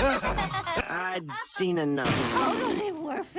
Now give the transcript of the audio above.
I'd seen enough. Totally worth it.